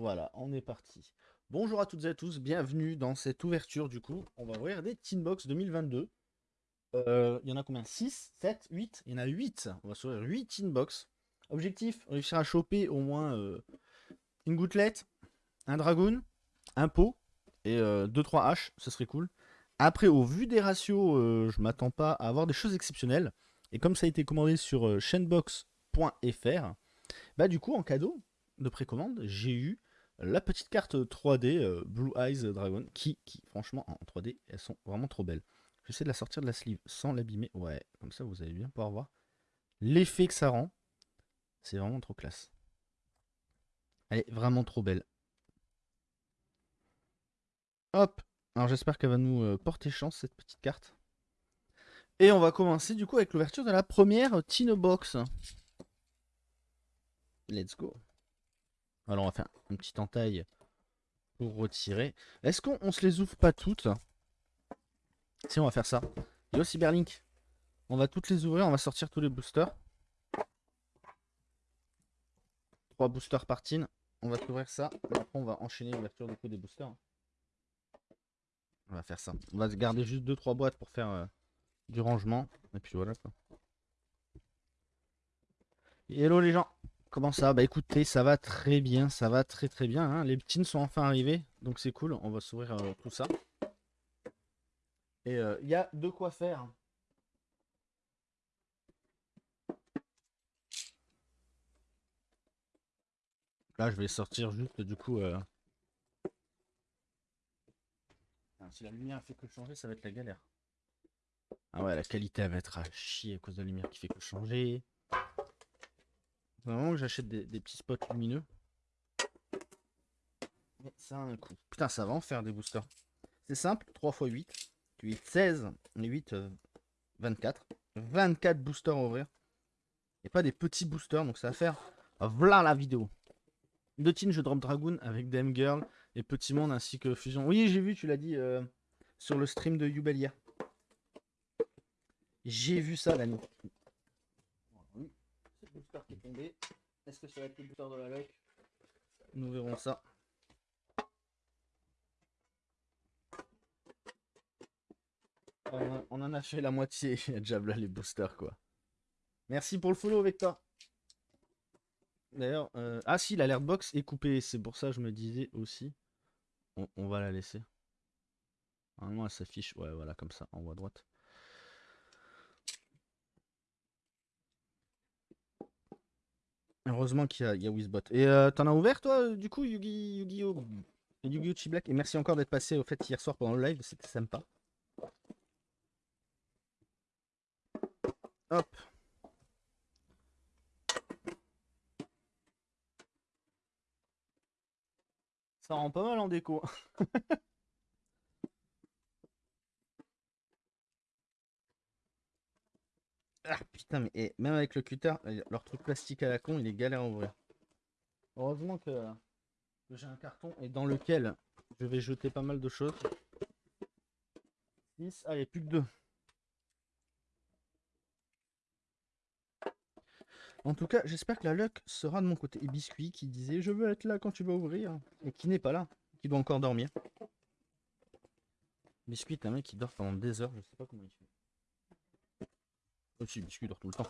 Voilà, on est parti. Bonjour à toutes et à tous, bienvenue dans cette ouverture du coup. On va ouvrir des Teen Box 2022. Euh, il y en a combien? 6, 7, 8 Il y en a 8. On va s'ouvrir 8 Teen Box. Objectif, réussir à choper au moins euh, une gouttelette, un dragoon, un pot et 2-3 euh, H, ce serait cool. Après, au vu des ratios, je m'attends pas à avoir des choses exceptionnelles. Et comme ça a été commandé sur chainbox.fr, bah du coup, en cadeau de précommande, j'ai eu la petite carte 3D euh, Blue Eyes Dragon qui, qui, franchement, en 3D, elles sont vraiment trop belles. J'essaie de la sortir de la sleeve sans l'abîmer. Ouais, comme ça, vous allez bien pouvoir voir l'effet que ça rend. C'est vraiment trop classe. Elle est vraiment trop belle. Hop Alors j'espère qu'elle va nous euh, porter chance, cette petite carte. Et on va commencer du coup avec l'ouverture de la première Tino Box. Let's go. Alors on va faire une petite entaille pour retirer. Est-ce qu'on se les ouvre pas toutes? Si on va faire ça. Yo Cyberlink. On va toutes les ouvrir, on va sortir tous les boosters. Trois boosters par tin. On va s'ouvrir ça. après on va enchaîner l'ouverture du coup des boosters. On va faire ça. On va garder juste 2-3 boîtes pour faire euh, du rangement. Et puis voilà quoi. Hello les gens Comment ça? Bah écoutez, ça va très bien, ça va très très bien. Hein. Les petits sont enfin arrivés, donc c'est cool. On va s'ouvrir euh, tout ça. Et il euh, y a de quoi faire. Là, je vais sortir juste du coup. Euh, si la lumière fait que changer, ça va être la galère. Ah ouais, la qualité va être à chier à cause de la lumière qui fait que changer. Vraiment que j'achète des, petits spots lumineux. Mais ça a un coût. Putain, ça va en faire des boosters. C'est simple, 3 x 8. 8, 16. Et 8, 24. 24 boosters à ouvrir. Et pas des petits boosters, donc ça va faire... Voilà la vidéo. De team, je drop Dragoon avec Dame Girl et Petit Monde ainsi que Fusion. Oui, j'ai vu, tu l'as dit euh, sur le stream de Yubelia. J'ai vu ça, l'année qui est tombé. Est-ce que ça va être le booster de la lock Nous verrons ça. On, en a fait la moitié, déjà là les boosters quoi. Merci pour le follow Vector. D'ailleurs, euh, ah si, l'alert box est coupée, c'est pour ça je me disais aussi. On, on va la laisser. Normalement elle s'affiche, ouais voilà comme ça, en haut à droite. Heureusement qu'il y, a Wizbot. Et euh, t'en as ouvert toi, du coup, Yugi, Yu-Gi-Oh! Yu-Gi-Oh! Black. Et merci encore d'être passé au fait hier soir pendant le live, c'était sympa. Hop. Ça rend pas mal en déco. Ah putain, mais même avec le cutter, leur truc plastique à la con, il est galère à ouvrir. Heureusement que, j'ai un carton et dans lequel je vais jeter pas mal de choses. 6, allez, plus que 2. En tout cas, j'espère que la luck sera de mon côté. Et Biscuit qui disait je veux être là quand tu vas ouvrir et qui n'est pas là, qui doit encore dormir. Biscuit, un mec qui dort pendant des heures, je sais pas comment il fait. Aussi, biscuit dort tout le temps.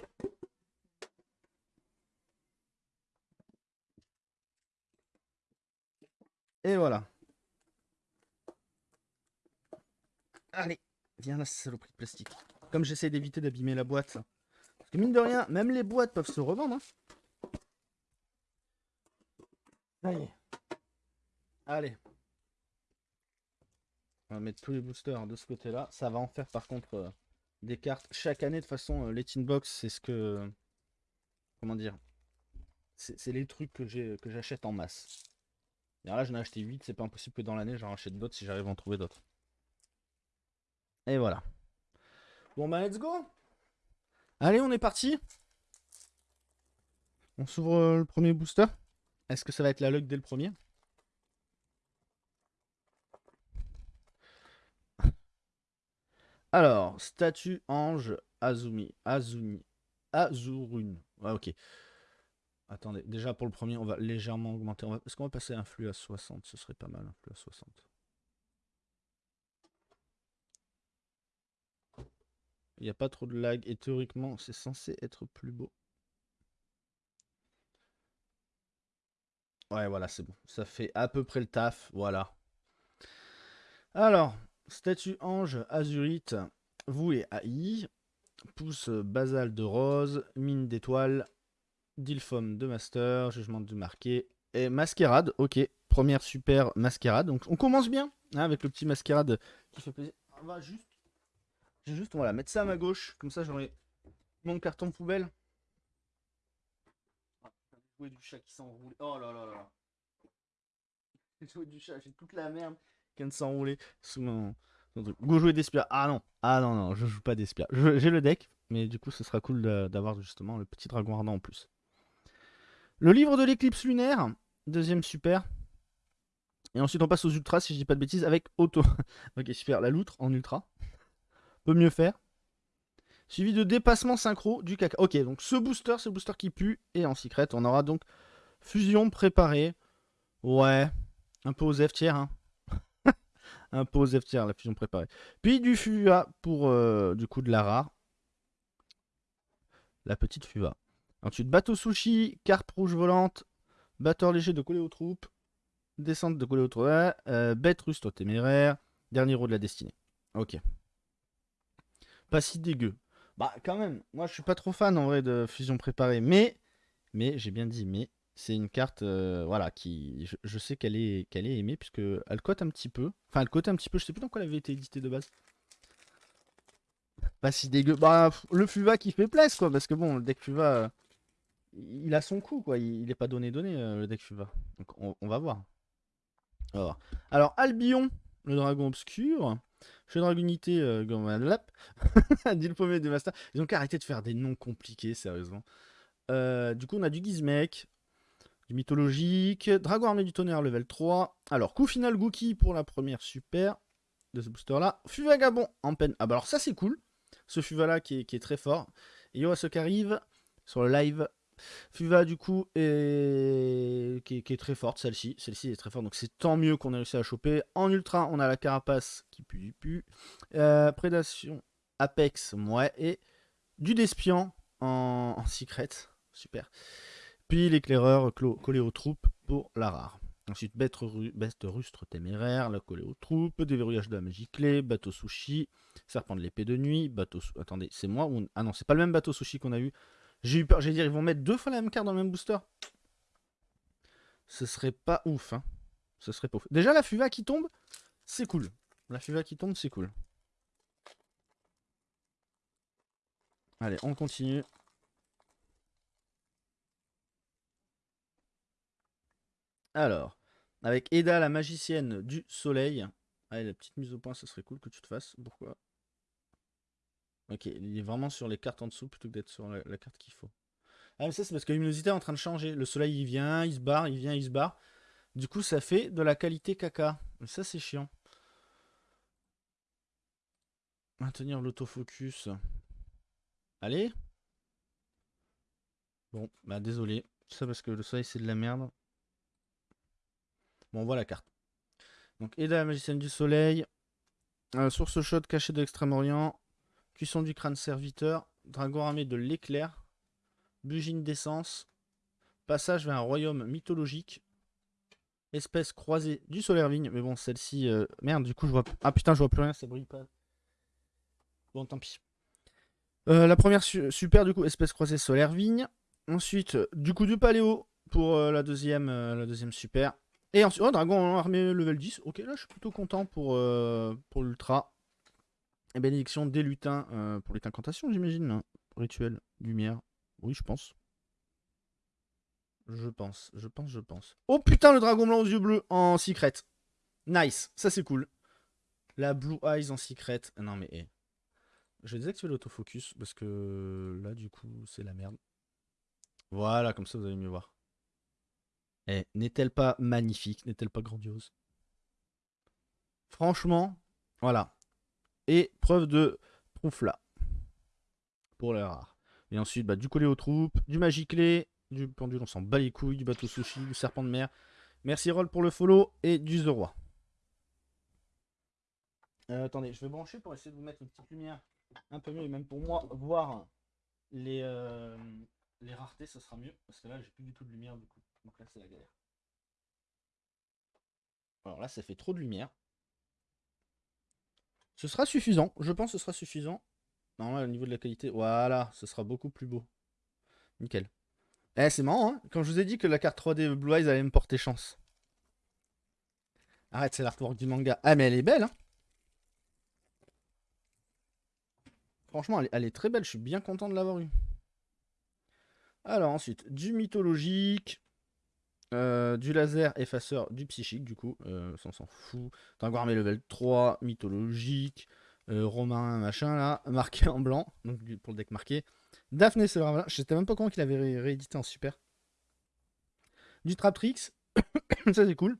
Et voilà. Allez, viens la saloperie de plastique. Comme j'essaie d'éviter d'abîmer la boîte. Parce que mine de rien, même les boîtes peuvent se revendre. Hein. Allez. Allez. On va mettre tous les boosters de ce côté-là. Ça va en faire par contre... Des cartes chaque année. De façon, euh, les tin box, c'est ce que. Comment dire C'est les trucs que j'achète en masse. Et là, j'en ai acheté 8. C'est pas impossible que dans l'année, j'en achète d'autres si j'arrive à en trouver d'autres. Et voilà. Bon, bah, let's go. Allez, on est parti. On s'ouvre euh, le premier booster. Est-ce que ça va être la luck dès le premier? Alors, statue ange Azumi. Azumi. Azurune. Ouais, ok. attendez. Déjà pour le premier, on va légèrement augmenter. Est-ce qu'on va passer un flux à 60 Ce serait pas mal, un flux à 60. Il n'y a pas trop de lag et théoriquement, c'est censé être plus beau. Ouais, voilà, c'est bon. Ça fait à peu près le taf. Voilà. Alors, statue ange azurite, voué AI, pouce basal de rose, mine d'étoile, dilphum de master, jugement de marqué et masquerade. Ok, première super masquerade. Donc on commence bien hein, avec le petit masquerade qui fait plaisir. On va juste, juste, mettre ça à ma gauche, comme ça j'aurai mon carton poubelle. Ah, du chat qui s'enroule. Oh là là là. Du chat, j'ai toute la merde de s'enrouler sous mon, Go jouer d'Espia. Ah non, ah non, non, je joue pas d'Espia. J'ai le deck, mais du coup, ce sera cool d'avoir justement le petit dragon ardent en plus. Le livre de l'éclipse lunaire, deuxième super. Et ensuite, on passe aux ultras, si je dis pas de bêtises, avec auto. ok, super. La loutre en ultra. Peut mieux faire. Suivi de dépassement synchro du caca. Ok, donc ce booster, le booster qui pue. Et en secret, on aura donc fusion préparée. Ouais, un peu aux F tiers, hein un peu aux F la fusion préparée. Puis du FUA pour euh, du coup de la rare. La petite FUA. Ensuite, bateau sushi, carpe rouge volante, batteur léger de coller aux troupes, descente de coller aux troupes, euh, bête ruste au téméraire, dernier rôle de la destinée. Ok. Pas si dégueu. Bah quand même, moi je suis pas trop fan en vrai de fusion préparée, mais, mais j'ai bien dit mais, c'est une carte, euh, voilà, qui, je, sais qu'elle est, qu'elle est aimée, puisque elle cote un petit peu. Enfin, elle cote un petit peu, je sais plus dans quoi elle avait été éditée de base. Pas si dégueu. Bah, le Fuva qui fait plaisir, quoi, parce que bon, le deck Fuva, euh, il a son coup, quoi. Il, n'est est pas donné donné, euh, le deck Fuva. Donc, on, va voir. Alors, Albion, le dragon obscur. Chez Dragonité, euh. Dit le des Master. Ils ont qu'à arrêter de faire des noms compliqués, sérieusement. du coup, on a du Gizmek, mythologique. Dragon armé du tonnerre level 3. Alors, coup final Gookie pour la première super de ce booster là. Fuvagabond en peine. Ah bah alors ça c'est cool. Ce Fuva là qui est, très fort. Et yo, ce qui arrive sur le live. Fuva du coup est... Qui, est, très forte celle-ci. Celle-ci est très forte donc c'est tant mieux qu'on ait réussi à choper. En ultra on a la carapace qui pue du. Euh, prédation Apex, ouais. Et du Despian en secret. Super. Puis l'éclaireur collé aux troupes pour la rare. Ensuite, bête, rustre téméraire, la collé aux troupes, déverrouillage de la magie clé, bateau sushi, serpent de l'épée de nuit, bateau... Attendez, c'est moi ou... Ah non, c'est pas le même bateau sushi qu'on a eu. J'ai eu peur, j'ai dire, ils vont mettre deux fois la même carte dans le même booster. Ce serait pas ouf, hein. Ce serait pas ouf. Déjà, la Fuva qui tombe, c'est cool. La Fuva qui tombe, c'est cool. Allez, on continue. Alors, avec Eda, la magicienne du soleil. Allez, la petite mise au point, ça serait cool que tu te fasses. Pourquoi? Ok, il est vraiment sur les cartes en dessous plutôt que d'être sur la, carte qu'il faut. Ah, mais ça, c'est parce que la luminosité est en train de changer. Le soleil, il vient, il se barre, il vient, il se barre. Du coup, ça fait de la qualité caca. ça, c'est chiant. Maintenir l'autofocus. Allez? Bon, bah désolé. Ça parce que le soleil, c'est de la merde. Bon, on voit la carte. Donc, Eda, la magicienne du soleil. Euh, source chaude cachée de l'extrême-orient. Cuisson du crâne serviteur. Dragon armé de l'éclair. Bugine d'essence. Passage vers un royaume mythologique. Espèce croisée du solaire vigne. Mais bon, celle-ci... Euh, merde, du coup, je vois... Ah putain, je vois plus rien, ça brille pas. Bon, tant pis. Euh, la première super, du coup, espèce croisée solaire vigne. Ensuite, du coup, du paléo pour la, deuxième, la deuxième super. Et ensuite, oh, dragon armé level 10. Ok, là, je suis plutôt content pour, euh, pour l'ultra. Et bénédiction des lutins euh, pour les incantations, j'imagine. Hein. Rituel, lumière. Oui, je pense. Je pense, je pense, je pense. Oh putain, le dragon blanc aux yeux bleus en secret. Nice, ça c'est cool. La Blue Eyes en secret. Ah non mais, eh. Je vais désactiver l'autofocus parce que là, du coup, c'est la merde. Voilà, comme ça, vous allez mieux voir. Eh, n'est-elle pas magnifique? N'est-elle pas grandiose? Franchement, voilà. Et preuve de proof là. Pour les rares. Et ensuite, bah, du collier aux troupes, du magie clé, du pendule, on s'en bat les couilles, du bateau sushi, du serpent de mer. Merci Roll pour le follow et du The Roi. Euh, attendez, je vais brancher pour essayer de vous mettre une petite lumière un peu mieux, même pour moi, voir les, euh, les raretés, ça sera mieux, parce que là, j'ai plus du tout de lumière du coup. Donc là, c'est la galère. Alors là, ça fait trop de lumière. Ce sera suffisant, je pense que ce sera suffisant. Non, au niveau de la qualité, voilà, ce sera beaucoup plus beau. Nickel. Eh, c'est marrant, hein Quand je vous ai dit que la carte 3D Blue Eyes allait me porter chance. Arrête, c'est l'artwork du manga. Ah, mais elle est belle, hein Franchement, elle est, très belle. Je suis bien content de l'avoir eu. Alors, ensuite, du mythologique. Euh, du laser effaceur, du psychique, du coup. Euh, ça, on s'en fout. Dragon armé level 3, mythologique. Euh, romain, machin, là. Marqué en blanc. Donc, pour le deck marqué. Daphné Je sais même pas comment qu'il avait réédité en super. Du Traptrix. ça, c'est cool.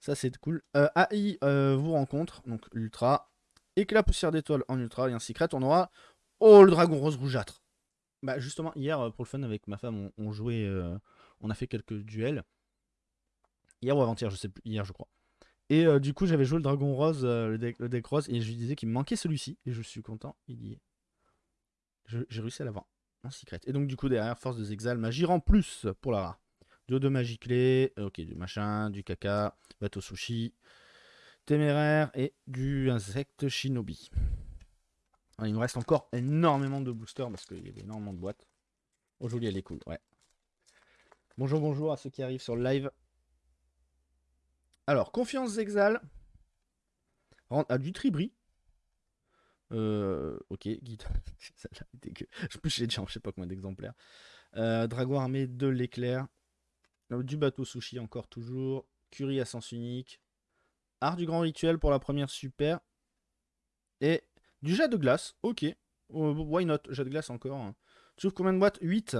Ça, c'est cool. AI vous rencontre. Donc, ultra la poussière d'étoile en ultra et en secret, on aura Oh le dragon rose rougeâtre. Bah justement hier euh, pour le fun avec ma femme on, jouait, euh, on a fait quelques duels. Hier ou avant-hier, je sais plus, hier je crois. Et euh, du coup j'avais joué le dragon rose, le deck, rose, et je lui disais qu'il me manquait celui-ci. Et je suis content, il y est. J'ai réussi à l'avoir en secret. Et donc du coup derrière, force de Zexal, magie en plus pour la rare. De magie clé, ok, du machin, du caca, bateau sushi, téméraire et du insecte shinobi. Ah, il nous reste encore énormément de boosters parce qu'il y a énormément de boîtes. Oh joli, elle est cool, ouais. Bonjour, bonjour à ceux qui arrivent sur le live. Alors, confiance Zexal. À du tribri. Euh, ok, guide. Déjà, je sais pas combien d'exemplaires. Euh, Dragon armé de l'éclair. Euh, du bateau sushi encore toujours. Curie à sens unique. Art du grand rituel pour la première super. Et du jet de glace. Ok. Oh, why not Jet de glace encore. Hein. Tu ouvres combien de boîtes? 8.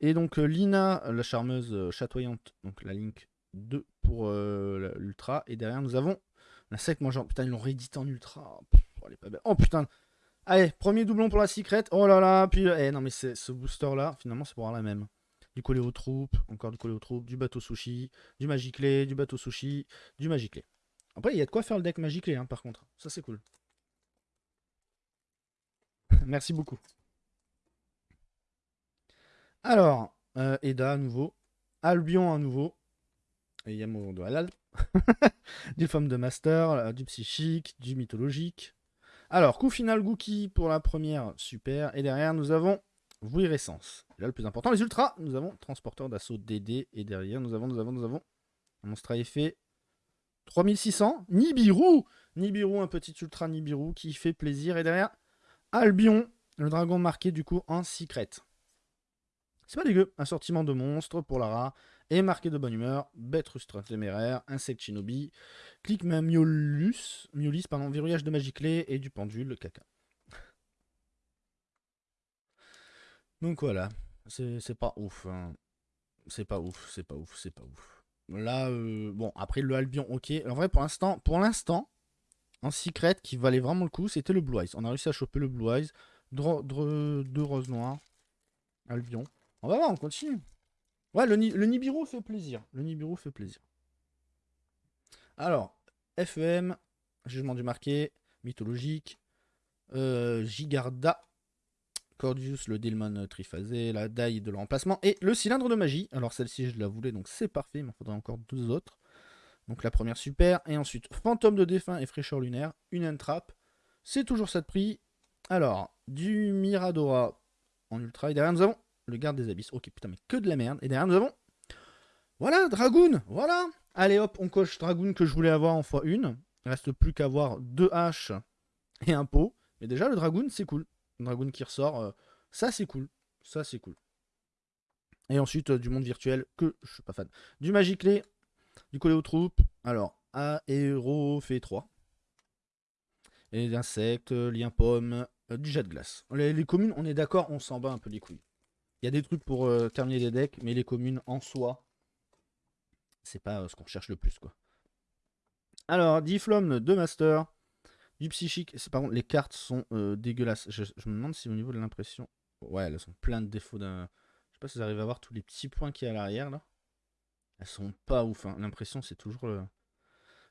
Et donc euh, Lina, la charmeuse euh, chatoyante. Donc la Link 2 pour euh, l'ultra. Et derrière nous avons l'insecte mangeant. Putain, ils l'ont réédité en ultra. oh, elle est pas belle. Oh putain. Allez, premier doublon pour la secret. Oh là là. Puis, eh, non mais ce booster là, finalement c'est pour avoir la même du collet aux troupes, encore du collet aux troupes, du bateau sushi, du magiclé, du bateau sushi, du magiclé. Après, il y a de quoi faire le deck magiclé, hein, par contre. Ça, c'est cool. Merci beaucoup. Alors, euh, Eda à nouveau. Albion à nouveau. Et Yamo de Halal. du Femme de Master, euh, du Psychique, du Mythologique. Alors, coup final Gookie pour la première, super. Et derrière, nous avons Vuirescence. Là, le plus important, les ultras. Nous avons transporteur d'assaut DD. Et derrière, nous avons, nous avons, nous avons monstre à effet 3600. Nibiru Nibiru, un petit ultra Nibiru qui fait plaisir. Et derrière, Albion, le dragon marqué du coup en secret. C'est pas dégueu. Assortiment de monstres pour Lara. Et marqué de bonne humeur. Bête rustre téméraire. Insecte shinobi. Clic Miolus. Miolis, pardon. Verrouillage de magie clé. Et du pendule caca. Donc voilà, c'est pas ouf. Hein. C'est pas ouf, c'est pas ouf, c'est pas ouf. Là, euh, bon, après le Albion, ok. En vrai, pour l'instant, pour l'instant, en secret qui valait vraiment le coup, c'était le Blue Eyes. On a réussi à choper le Blue Eyes. Deux roses noires. Albion. On va voir, on continue. Ouais, le, le Nibiru fait plaisir. Le Nibiru fait plaisir. Alors, FEM, jugement du marqué, mythologique, euh, Gigarda, Cordius, le Dilmon triphasé, la daille de l'emplacement et le cylindre de magie. Alors celle-ci, je la voulais, donc c'est parfait, il m'en faudrait encore deux autres. Donc la première, super. Et ensuite, fantôme de défunt et fraîcheur lunaire, une entrap. C'est toujours ça de prix. Alors, du Miradora en ultra. Et derrière, nous avons le garde des abysses. Ok, putain, mais que de la merde. Et derrière, nous avons... Voilà, Dragoon Voilà Allez hop, on coche Dragoon que je voulais avoir en fois une. Il reste plus qu'à avoir deux haches et un pot. Mais déjà, le Dragoon, c'est cool. Dragoon qui ressort. Euh, ça, c'est cool. Ça, c'est cool. Et ensuite, euh, du monde virtuel, que je suis pas fan. Du Magiclé, du troupes. Alors, Aéro fait 3. Et d'insectes, lien pomme, euh, du jet de glace. Les, communes, on est d'accord, on s'en bat un peu les couilles. Il y a des trucs pour terminer les decks, mais les communes en soi, c'est pas ce qu'on cherche le plus, quoi. Alors, Diflom de Master. Du psychique, par contre les cartes sont euh, dégueulasses. Je, me demande si au niveau de l'impression. Ouais, elles sont plein de défauts. d'un... Je sais pas si vous arrivez à voir tous les petits points qu'il y a à l'arrière là. Elles sont pas ouf. Hein. L'impression c'est toujours le...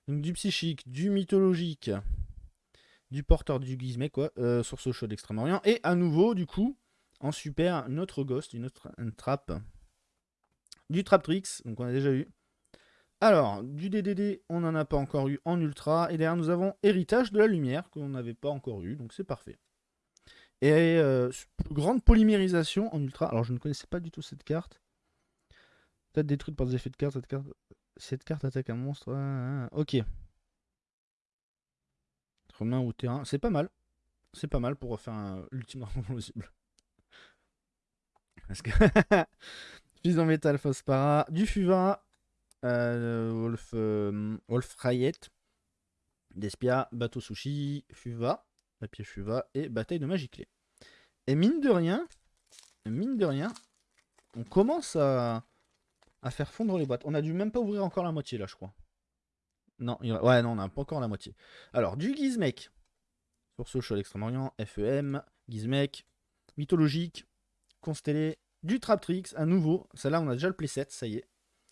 Donc du psychique, du mythologique, du porteur du gizmet quoi, euh, source chaud d'Extrême-Orient. Et à nouveau du coup, en super, notre ghost, une autre un trap. Du trap tricks, donc on a déjà eu. Alors, du DDD, on n'en a pas encore eu en ultra. Et derrière, nous avons Héritage de la Lumière, qu'on n'avait pas encore eu, donc c'est parfait. Et euh, grande polymérisation en ultra. Alors, je ne connaissais pas du tout cette carte. Peut-être détruite par des effets de carte. Cette carte, cette carte attaque un monstre. ok. Romain ou terrain. C'est pas mal. C'est pas mal pour refaire l'ultime possible. Parce. Fils en métal, Phospara. Du Fuva. Euh, Wolf, euh, Wolf. Despia. Bateau Sushi. Fuva. Papier Fuva. Et Bataille de Magiclé. Et mine de rien. Mine de rien. On commence à à faire fondre les boîtes. On a dû même pas ouvrir encore la moitié là, je crois. Non, ouais, non, on n'a pas encore la moitié. Alors, du Gizmek. Source chaud l'extrême-orient, FEM, Gizmek, mythologique, constellé, du Traptrix, à nouveau. Celle-là, on a déjà le playset, ça y est.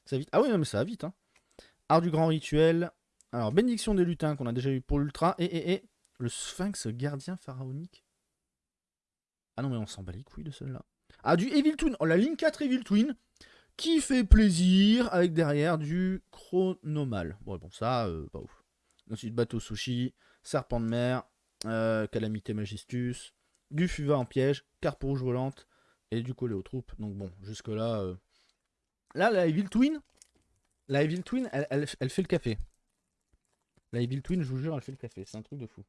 Ça vite. Ah oui, non, mais ça va vite. Hein. Art du grand rituel. Alors, bénédiction des lutins qu'on a déjà eu pour l'ultra. Et, et, et, le sphinx gardien pharaonique. Ah non, mais on s'en bat les couilles de celle-là. Ah, du Evil Twin. Oh, la ligne 4 Evil Twin qui fait plaisir avec derrière du chronomal. Bon, bon ça, euh, pas ouf. Ensuite, bateau sushi, serpent de mer, euh, calamité majestus, du fuva en piège, carpe rouge volante et du troupes. Donc bon, jusque là, euh, là la Evil Twin, la Evil Twin, elle, fait le café. La Evil Twin, je vous jure, elle fait le café. C'est un truc de fou.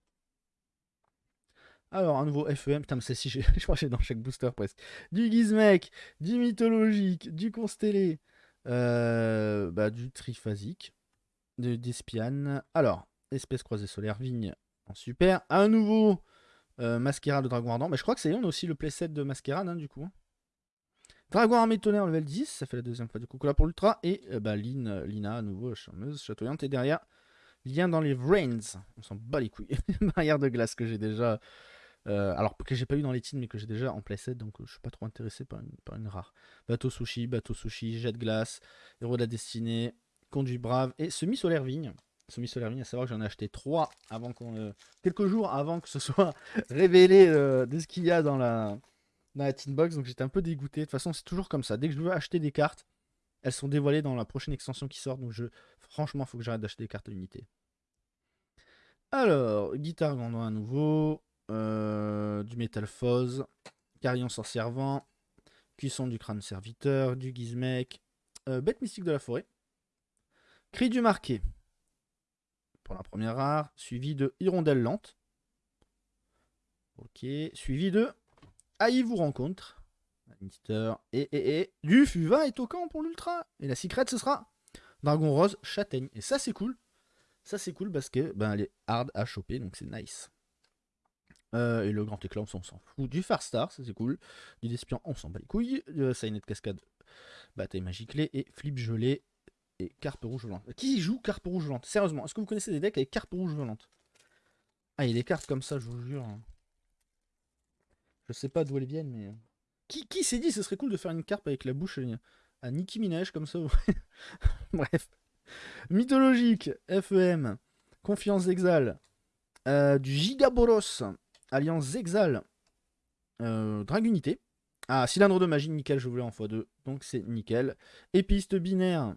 Alors, un nouveau FEM, putain, mais je crois que j'ai dans chaque booster presque. Du Gizmek, du mythologique, du constellé, euh, bah, du triphasique, de d'espiane. Alors, espèce croisée solaire, vigne en super. Un nouveau euh, de dragon ardent. Mais je crois que c'est on a aussi le playset de Masquerade, hein, du coup. Dragon armé tonnerre level 10, ça fait la deuxième fois du coup là pour l'ultra. Et euh, bah, Lina, à nouveau, charmeuse, chatoyante. Et derrière, lien dans les Brains. On s'en bat les couilles. Barrière de glace que j'ai déjà euh, alors que j'ai pas eu dans les teams mais que j'ai déjà en playset donc euh, je suis pas trop intéressé par une, rare. Bateau sushi, bateau sushi, jet de glace, héros de la destinée, conduit brave et semi-solaire vigne. Semi-solaire vigne, à savoir que j'en ai acheté 3 avant qu'on, euh, quelques jours avant que ce soit révélé de ce qu'il y a dans la, dans la tin box donc j'étais un peu dégoûté. De toute façon c'est toujours comme ça, dès que je veux acheter des cartes, elles sont dévoilées dans la prochaine extension qui sort donc je, franchement faut que j'arrête d'acheter des cartes d'unité. Alors, guitare Gandon à nouveau, euh, du métal fauze, carillon sans servant, cuisson du crâne serviteur, du gizmek, euh, bête mystique de la forêt, cri du marqué pour la première rare, suivi de hirondelle lente. Ok, suivi de Aïe vous rencontre. Et, du Fuva est au camp pour l'ultra. Et la secrète ce sera Dragon Rose Châtaigne. Et ça c'est cool. Ça c'est cool parce que ben, elle est hard à choper donc c'est nice. Euh, et le grand éclat, on s'en fout. Du Far Star, ça c'est cool. Du Despion, on s'en bat les couilles. Euh, Signet Cascade, Bataille Magique et Flip Gelé et Carpe Rouge Volante. Qui joue Carpe Rouge Volante? Sérieusement, est-ce que vous connaissez des decks avec Carpe Rouge Volante? Ah, il y a des cartes comme ça, je vous jure. Je sais pas d'où elles viennent, mais... Euh, qui, qui s'est dit ce serait cool de faire une carpe avec la bouche à Nicki Minaj comme ça Bref. Mythologique, FEM, Confiance Exal, du Gigaboros, Alliance Exal, euh, Dragunité. Ah, cylindre de magie, nickel, je voulais en x2, donc c'est nickel. Épiste binaire,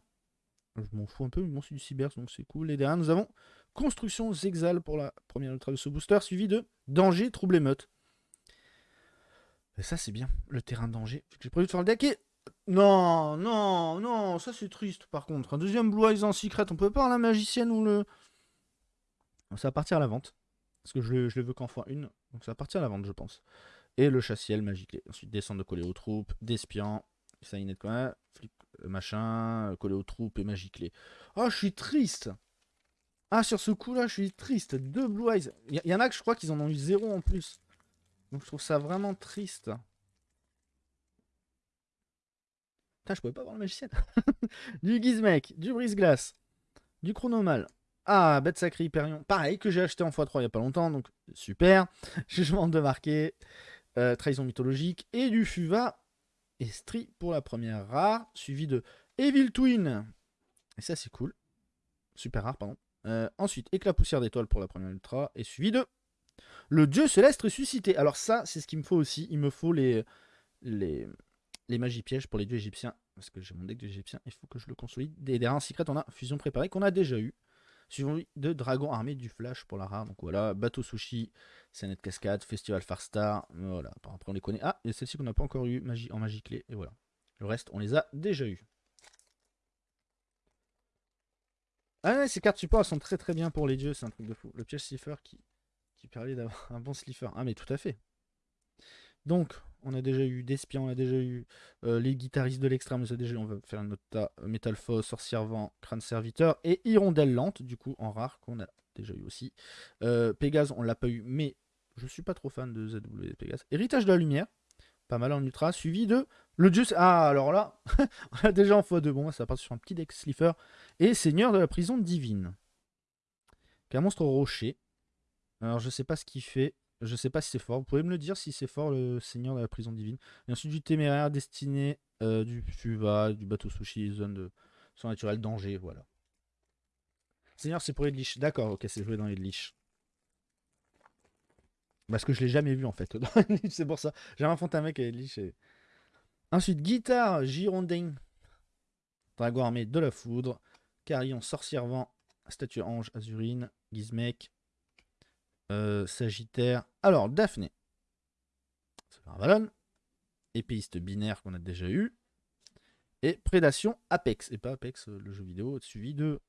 je m'en fous un peu, mais bon, c'est du cyber, donc c'est cool. Et derrière, nous avons Construction Zexal pour la première ultra de ce booster, suivi de Danger, Trouble émeute. Et ça, c'est bien, le terrain danger. J'ai prévu de faire le deck et... Non, non, non, ça c'est triste par contre. Un deuxième Blue Eyes en secret, on peut pas avoir la magicienne ou le... Ça va à la vente. Parce que je, le veux qu'en fois une. Donc ça va à la vente, je pense. Et le chassiel magique. Ensuite, descendre de coller aux troupes, d'espion. Ça y est, même. Flip, euh, machin, coller aux troupes et magique. Oh, je suis triste. Ah, sur ce coup-là, je suis triste. Deux Blue Eyes. Il y, en a que je crois qu'ils en ont eu zéro en plus. Donc je trouve ça vraiment triste. Putain, je pouvais pas voir le magicien. du Gizmek, du brise-glace, du chronomal, ah, bête sacrée Hyperion. Pareil, que j'ai acheté en x3 il n'y a pas longtemps, donc super. Jugement de marqué. euh, Trahison mythologique et du Fuva Estri pour la première rare, suivi de Evil Twin. Et ça, c'est cool. Super rare, pardon. Euh, ensuite, Éclat poussière d'étoile pour la première ultra, et suivi de le dieu céleste ressuscité. Alors ça, c'est ce qu'il me faut aussi. Il me faut les, les, magies pièges pour les dieux égyptiens. Parce que j'ai mon deck d'égyptiens, il faut que je le consolide. Des derrière secret, on a fusion préparée qu'on a déjà eu. Suivi de dragon armé du flash pour la rare. Donc voilà, bateau sushi, scénette cascade, festival Farstar. Voilà, après on les connaît. Ah, il y a celle-ci qu'on n'a pas encore eu magie, en magie clé. Et voilà. Le reste, on les a déjà eu. Ah ouais, ces cartes support, sont très très bien pour les dieux, c'est un truc de fou. Le piège slipper qui, qui permet d'avoir un bon slipper. Ah mais tout à fait. Donc, on a déjà eu Despian, on a déjà eu euh, les guitaristes de l'extrême, on a déjà on va faire nota euh, Metal Foss, Sorcière Vent, Crâne Serviteur et Hirondelle Lente, du coup en rare, qu'on a déjà eu aussi. Euh, Pégase, on l'a pas eu, mais je suis pas trop fan de ZW Pégase. Héritage de la Lumière, pas mal en ultra, suivi de le dieu... Ah, alors là, on a déjà en x2, bon, ça part sur un petit deck Slipper, et Seigneur de la prison divine. Qui un monstre rocher. Alors je sais pas ce qu'il fait, je sais pas si c'est fort. Vous pouvez me le dire si c'est fort le Seigneur de la prison divine? Et ensuite du téméraire, destiné, euh, du Fuva, du bateau sushi, zone de son naturel, danger, voilà. Seigneur, c'est pour Edlich. D'accord, ok, c'est joué dans Edlich. Parce que je l'ai jamais vu en fait. c'est pour ça. J'ai un mec à Edlich. Et... Ensuite, guitare, Girondin. Dragon armé de la foudre. Carillon, sorcière vent. Statue ange, azurine. Gizmek. Euh, Sagittaire. Alors, Daphné. C'est un Épéiste binaire qu'on a déjà eu. Et Prédation Apex. Et pas Apex, euh, le jeu vidéo, suivi de.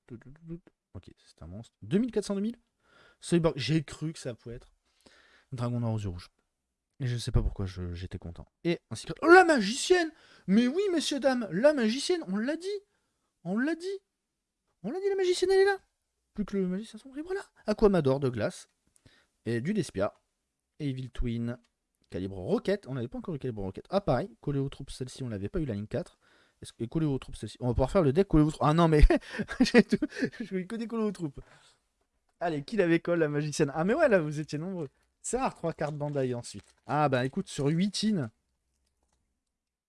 Ok, c'est un monstre. 2400 2000 J'ai cru que ça pouvait être. Dragon noir aux yeux rouges. Et je sais pas pourquoi j'étais content. Et secret. Oh, la magicienne Mais oui, messieurs, dames, la magicienne, on l'a dit On l'a dit On l'a dit, la magicienne, elle est là Plus que le magicien sombre, voilà Aquamador de glace, et du Despia. Evil Twin, calibre roquette. On n'avait pas encore eu calibre roquette. Ah, pareil, collé aux troupes, celle-ci, on l'avait pas eu la ligne 4. Et collé aux troupes, celle-ci. On va pouvoir faire le deck collé aux troupes. Ah non, mais je vais que des collés aux troupes. Allez, qui l'avait collé, la magicienne? Ah, mais ouais, là, vous étiez nombreux. C'est rare, 3 cartes Bandai ensuite. Ah, bah écoute, sur 8 in.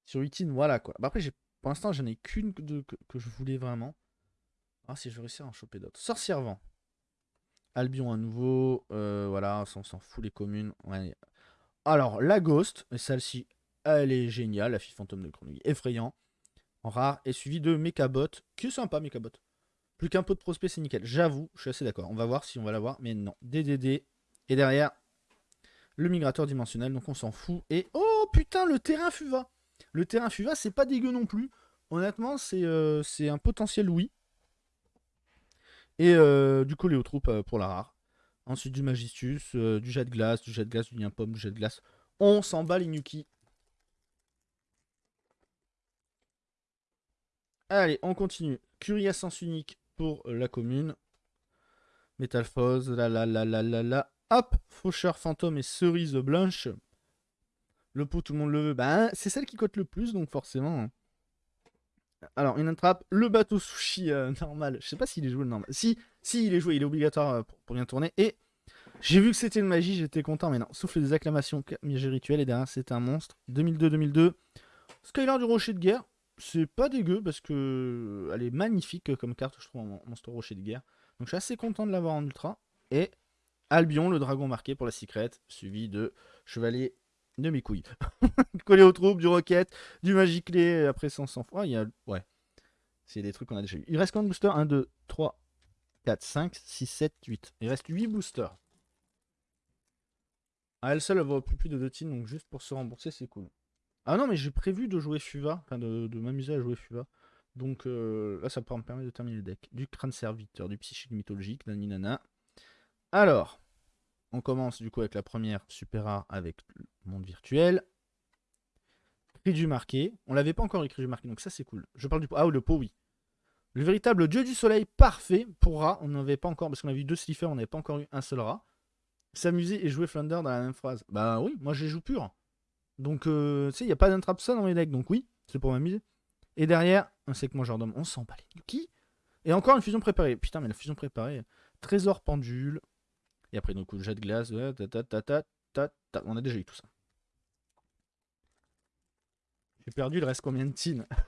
Sur 8 in, voilà quoi. Bah après, pour l'instant, j'en ai qu'une que, je voulais vraiment. Ah, si je vais réussir à en choper d'autres. Sorcière vent. Albion à nouveau. Euh, voilà, on s'en fout les communes. Alors, la Ghost, celle-ci, elle est géniale. La fille fantôme de Grenouille, effrayant. En rare. Et suivi de Mechabot, qui est sympa, Mechabot. Plus qu'un peu de prospect, c'est nickel. J'avoue, je suis assez d'accord. On va voir si on va l'avoir. Mais non. DDD. Et derrière, le migrateur dimensionnel. Donc on s'en fout. Et oh putain, le terrain Fuva. Le terrain Fuva, c'est pas dégueu non plus. Honnêtement, c'est euh, un potentiel oui. Et euh, du coléotrope euh, pour la rare. Ensuite du Magistus, euh, du jet de glace, du jet de glace, du lien pomme, du jet de glace. On s'en bat les Nuki. Allez, on continue. Curie sens unique pour la commune. Métalphose, la la la la la la. Hop, Faucheur fantôme et cerise blanche. Le pot, tout le monde le veut. Ben, c'est celle qui cote le plus, donc forcément. Hein. Alors, une attrape, le bateau sushi euh, normal. Je sais pas s'il est joué le normal. Si, si, il est joué, il est obligatoire euh, pour, bien tourner. Et j'ai vu que c'était une magie, j'étais content, mais non. Souffle des acclamations, magie rituelle, et derrière, c'est un monstre. 2002-2002. Skylar du rocher de guerre. C'est pas dégueu parce que elle est magnifique comme carte, je trouve, en monstre rocher de guerre. Donc je suis assez content de l'avoir en ultra. Et Albion, le dragon marqué pour la secret, suivi de Chevalier de mes couilles. Collé aux troupes, du rocket, du magic clé, après 100 100 fois. Il y a... Ouais. C'est des trucs qu'on a déjà eu. Il reste combien de boosters? 1, 2, 3, 4, 5, 6, 7, 8. Il reste 8 boosters. Ah, elle seule, elle vaut plus, de 2 teams, donc juste pour se rembourser, c'est cool. Ah non, mais j'ai prévu de jouer Fuva, enfin de, m'amuser à jouer Fuva. Donc euh, là, ça pourra me permettre de terminer le deck. Du crâne serviteur, du psychique mythologique, nana. Alors, on commence du coup avec la première super rare avec le monde virtuel. Cri du marqué. On l'avait pas encore écrit du marqué, donc ça c'est cool. Je parle du pot. Ah, le pot, oui. Le véritable dieu du soleil, parfait pour rat. On n'en avait pas encore, parce qu'on a vu deux sliffers, on n'avait pas encore eu un seul rat. S'amuser et jouer Flounder dans la même phrase. Bah oui, moi je joue pur. Donc, euh, tu sais, il n'y a pas d'intrap ça dans mes decks, donc oui, c'est pour m'amuser. Et derrière, que moi j'en on s'en bat les qui? Et encore une fusion préparée. Putain, mais la fusion préparée. Trésor pendule, et après, donc, jet de glace, on a déjà eu tout ça. J'ai perdu, il reste combien de tines?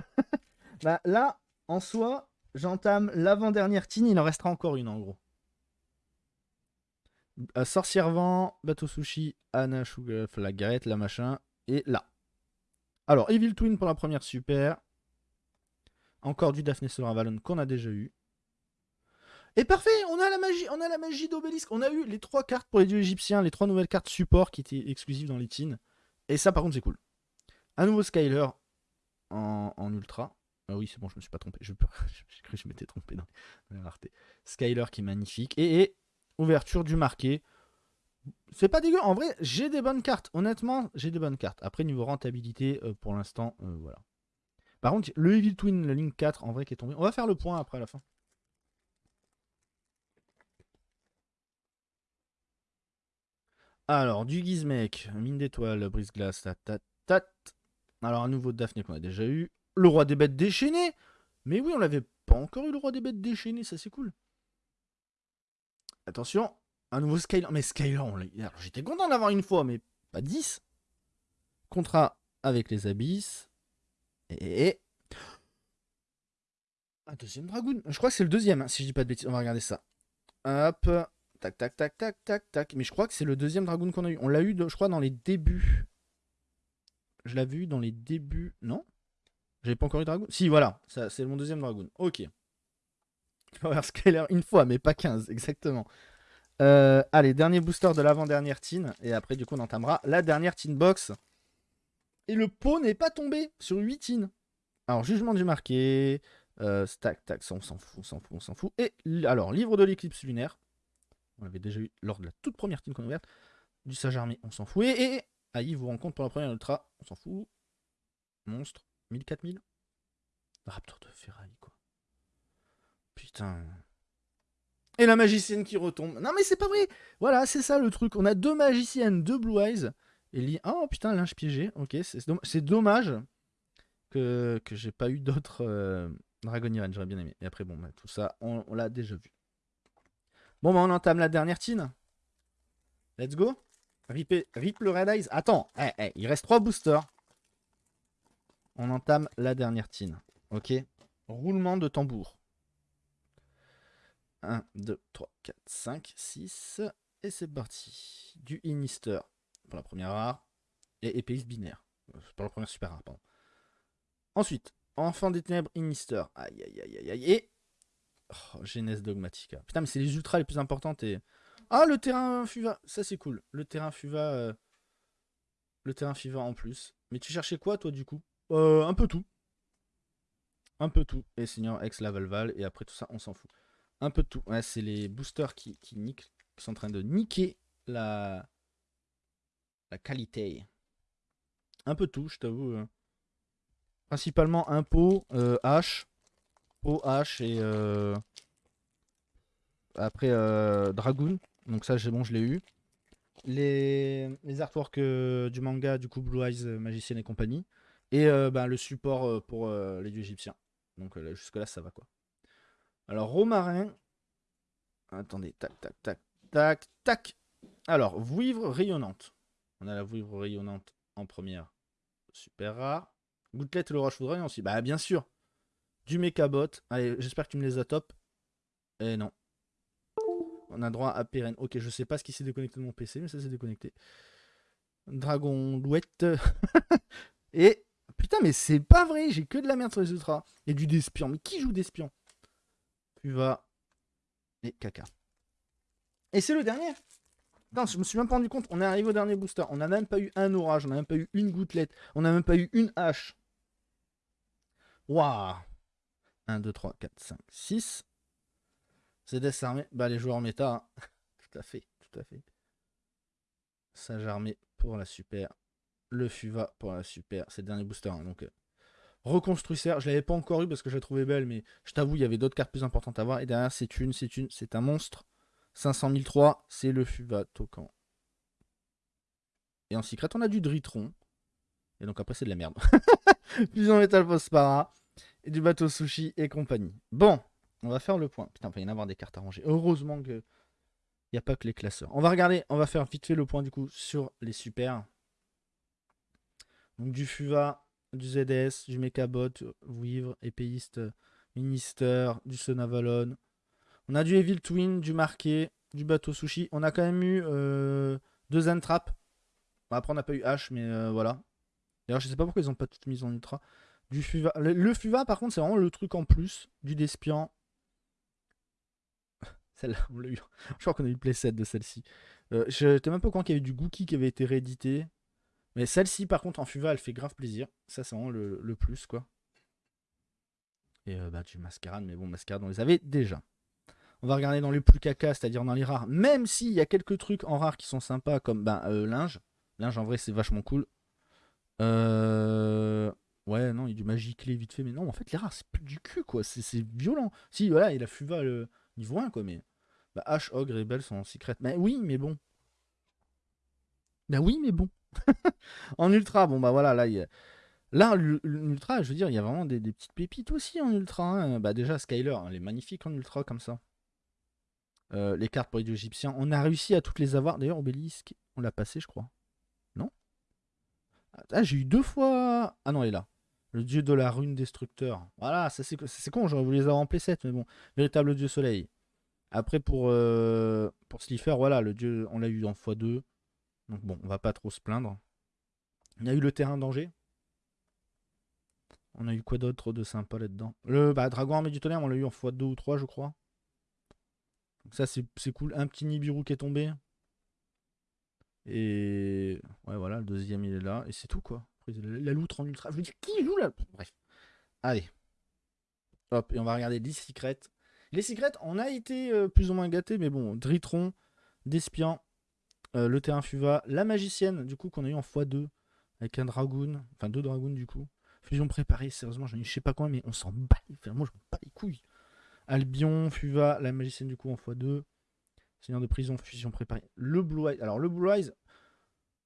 Bah là, en soi, j'entame l'avant-dernière tine, il en restera encore une en gros. Euh, Sorcière Vent, Bateau Sushi, Anna Sugar, la Garette, la machin, et là. Alors, Evil Twin pour la première, super. Encore du Daphné Sora Avalon qu'on a déjà eu. Et parfait, on a la magie, on a la magie d'Obélisque. On a eu les trois cartes pour les dieux égyptiens, les trois nouvelles cartes support qui étaient exclusives dans les teens. Et ça, par contre, c'est cool. Un nouveau Skyler en, ultra. Ah oui, c'est bon, je me suis pas trompé. J'ai cru que je m'étais trompé dans, la rareté. Skyler qui est magnifique. Et, ouverture du marqué. C'est pas dégueu. En vrai, j'ai des bonnes cartes. Honnêtement, j'ai des bonnes cartes. Après, niveau rentabilité, euh, pour l'instant, euh, voilà. Par contre, le Evil Twin, le Link 4, en vrai, qui est tombé. On va faire le point après à la fin. Alors, du Gizmek, mine d'étoiles, brise-glace, tat. Alors, un nouveau Daphné qu'on a déjà eu. Le roi des bêtes déchaînées Mais oui, on l'avait pas encore eu, le roi des bêtes déchaînées, ça c'est cool. Attention, un nouveau Skyler. Mais Skyler, j'étais content d'avoir une fois, mais pas 10. Contrat avec les abysses. Et... Un deuxième Dragoon. Je crois que c'est le deuxième, hein, si je dis pas de bêtises. On va regarder ça. Hop. Tac, tac, tac, tac, tac, tac. Mais je crois que c'est le deuxième Dragoon qu'on a eu. On l'a eu, je crois, dans les débuts. Je l'avais eu dans les débuts. Non? J'avais pas encore eu Dragoon Si, voilà. C'est mon deuxième Dragoon. Ok. Avoir Skyler une fois, mais pas 15, exactement. Euh, allez, dernier booster de l'avant-dernière tin. Et après, du coup, on entamera la dernière tin box. Et le pot n'est pas tombé sur 8 tins. Alors, jugement du marqué. Euh, stack, tac, on s'en fout, on s'en fout, on s'en fout. Et alors, livre de l'éclipse lunaire. On l'avait déjà eu lors de la toute première team qu'on a ouverte. Du sage armé, on s'en fout. Et, Aïe, vous rencontre pour la première ultra, on s'en fout. Monstre, 1000, 4000. Raptor de ferraille, quoi. Putain. Et la magicienne qui retombe. Non, mais c'est pas vrai. Voilà, c'est ça le truc. On a deux magiciennes, deux Blue Eyes. Et Oh putain, linge piégé. Ok, c'est dommage que, que j'ai pas eu d'autres euh, Dragon Iran. J'aurais bien aimé. Et après, bon, bah, tout ça, on l'a déjà vu. Bon, bah, on entame la dernière tine. Let's go. Rip, rip le Red. Attends, eh, eh, il reste trois boosters. On entame la dernière tine. Ok Roulement de tambour. 1, 2, 3, 4, 5, 6. Et c'est parti. Du Inister pour la première rare. Et épéiste binaire. Pour la première super rare, pardon. Ensuite, Enfant des ténèbres Inister. Aïe, aïe, aïe, aïe, aïe. Oh, Genèse Dogmatica. Putain, mais c'est les ultras les plus importantes. Et... Ah, le terrain Fuva. Ça, c'est cool. Le terrain Fuva. Euh, le terrain Fuva en plus. Mais tu cherchais quoi, toi, du coup? Euh, Un peu tout. Un peu tout. Et Seigneur Ex Lavalval. Et après tout ça, on s'en fout. Un peu tout. Ouais, c'est les boosters qui, niquent, qui sont en train de niquer la, la qualité. Un peu tout, je t'avoue. Hein. Principalement pot, euh, H, OH et euh, après euh, Dragoon. Donc ça, bon, je l'ai eu. Les, les artworks euh, du manga, du coup, Blue Eyes, Magicienne et compagnie. Et ben, le support pour les dieux égyptiens. Donc jusque là, ça va quoi. Alors, Romarin. Attendez, tac, tac, tac, tac, tac. Alors, Vouivre rayonnante. On a la Vouivre rayonnante en première. Super rare. Gouttelette et le roche aussi. Bah, bien sûr. Du Mechabot. Allez, j'espère que tu me les as top. Et non. On a droit à Pérenne. Ok, je sais pas ce qui s'est déconnecté de mon PC, mais ça s'est déconnecté. Dragon Louette. Et. Putain, mais c'est pas vrai, j'ai que de la merde sur les ultras. Et du Despion. Mais qui joue Despion Puva. Et caca. Et c'est le dernier. Putain, je me suis même pas rendu compte. On est arrivé au dernier booster. On n'a même pas eu un orage. On n'a même pas eu une gouttelette. On n'a même pas eu une hache. Waouh 1, 2, 3, 4, 5, 6. C'est desarmé. Bah, les joueurs méta. Hein. tout à fait, tout à fait. Sage armé pour la super. Le Fuva pour la super. C'est le dernier booster. Hein, donc, euh, Reconstruisseur. Je l'avais pas encore eu parce que je l'ai trouvé belle. Mais je t'avoue, il y avait d'autres cartes plus importantes à voir. Et derrière, c'est une, c'est une, c'est un monstre. 500 003. C'est le Fuva Tokan. Et en secret, on a du Dritron. Et donc après, c'est de la merde. Fusion Metal Postpara et du bateau sushi et compagnie. Bon, on va faire le point. Putain, il va y en avoir des cartes à ranger. Heureusement que il n'y a pas que les classeurs. On va regarder, on va faire vite fait le point du coup sur les super. Donc du Fuva, du ZS, du Mechabot, Vivre, Épéiste, Minister, du Sonavalon. On a du Evil Twin, du Marqué, du Bateau Sushi. On a quand même eu euh, deux Entrap. Après, on n'a pas eu H, mais euh, voilà. D'ailleurs, je sais pas pourquoi ils ont pas toutes mises en ultra. Le, Fuva, par contre, c'est vraiment le truc en plus. Du Despian. Celle-là, on l'a eu. Je crois qu'on a eu le playset de celle-ci. Euh, je n'étais même pas au courant qu'il y avait du Gookie qui avait été réédité. Mais celle-ci, par contre, en Fuva, elle fait grave plaisir. Ça, c'est vraiment le, plus, quoi. Et euh, bah, du Mascarade, mais bon, Mascarade, on les avait déjà. On va regarder dans les plus caca, c'est-à-dire dans les rares. Même s'il y a quelques trucs en rares qui sont sympas, comme ben, linge. Linge, en vrai, c'est vachement cool. Euh... Ouais, non, il y a du Magiclé vite fait. Mais non, en fait, les rares, c'est plus du cul, quoi. C'est violent. Si, voilà, il a Fuva le niveau 1, quoi. Mais bah, H, Ogre et Belle sont en secret. Mais oui, mais bon. Bah oui, mais bon. en ultra, bon, bah voilà, là, il y a... Là, l'ultra, je veux dire, il y a vraiment des, petites pépites aussi en ultra. Hein. Bah déjà, Skyler, elle est magnifique en ultra comme ça. Euh, les cartes pour les égyptiens, on a réussi à toutes les avoir. D'ailleurs, Obélisque, on l'a passé, je crois. Ah, j'ai eu deux fois... Ah non, elle est là. Le dieu de la rune destructeur. Voilà, c'est con, j'aurais voulu les avoir en playset, mais bon. Véritable dieu soleil. Après, pour, euh, pour voilà, le dieu, on l'a eu en x2. Donc bon, on va pas trop se plaindre. On a eu le terrain danger. On a eu quoi d'autre de sympa là-dedans? Le bah, Dragon armé du tonnerre, on l'a eu en x2 ou 3, je crois. Donc ça, c'est cool. Un petit Nibiru qui est tombé. Et le deuxième, il est là. Et c'est tout, quoi. la loutre en ultra. Je veux dire, qui joue là? Bref. Allez. Hop, et on va regarder les secrets. Les secrets, on a été euh, plus ou moins gâtés, mais bon, Dritron, Despian, euh, le terrain Fuva, la magicienne, du coup, qu'on a eu en x2, avec un dragoon, enfin deux dragons du coup. Fusion préparée, sérieusement, j'en ai je sais pas quoi, mais on s'en bat. Enfin, moi, je me bats les couilles. Albion, Fuva, la magicienne du coup en x2. Seigneur de prison, fusion préparée. Le Blue Eyes. Alors, le Blue Eyes,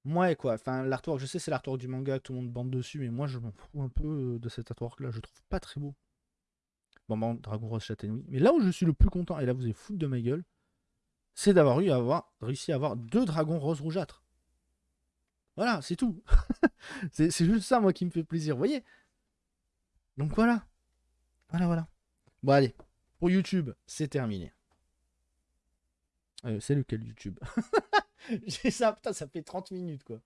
moi, quoi. Enfin, l'artwork, je sais, c'est l'artwork du manga, tout le monde bande dessus, mais moi, je m'en fous un peu euh, de cet artwork là. Je trouve pas très beau. Bon, bon, Dragon Rose Châtaigne, Mais là où je suis le plus content, et là vous allez foutre de ma gueule, c'est d'avoir eu réussi à avoir deux dragons rose rougeâtres. Voilà, c'est tout. c'est juste ça, moi, qui me fait plaisir, vous voyez Donc voilà. Voilà, voilà. Bon, allez. Pour YouTube, c'est terminé. Euh, c'est lequel YouTube? J'ai ça, putain, ça fait 30 minutes, quoi.